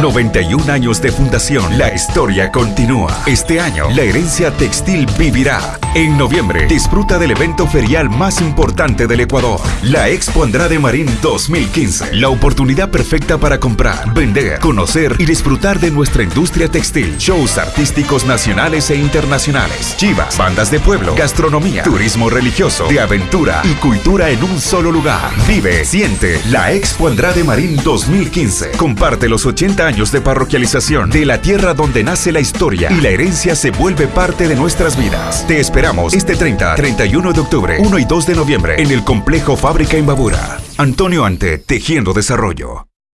91 años de fundación. La historia continúa. Este año, la herencia textil vivirá. En noviembre, disfruta del evento ferial más importante del Ecuador, la Expo Andrade Marín 2015. La oportunidad perfecta para comprar, vender, conocer y disfrutar de nuestra industria textil. Shows artísticos nacionales e internacionales. Chivas, bandas de pueblo, gastronomía, turismo religioso, de aventura y cultura en un solo lugar. Vive, siente la Expo Andrade Marín 2015. Comparte los 80 años de parroquialización de la tierra donde nace la historia y la herencia se vuelve parte de nuestras vidas. Te esperamos este 30, 31 de octubre, 1 y 2 de noviembre en el complejo Fábrica Imbabura. Antonio Ante, Tejiendo Desarrollo.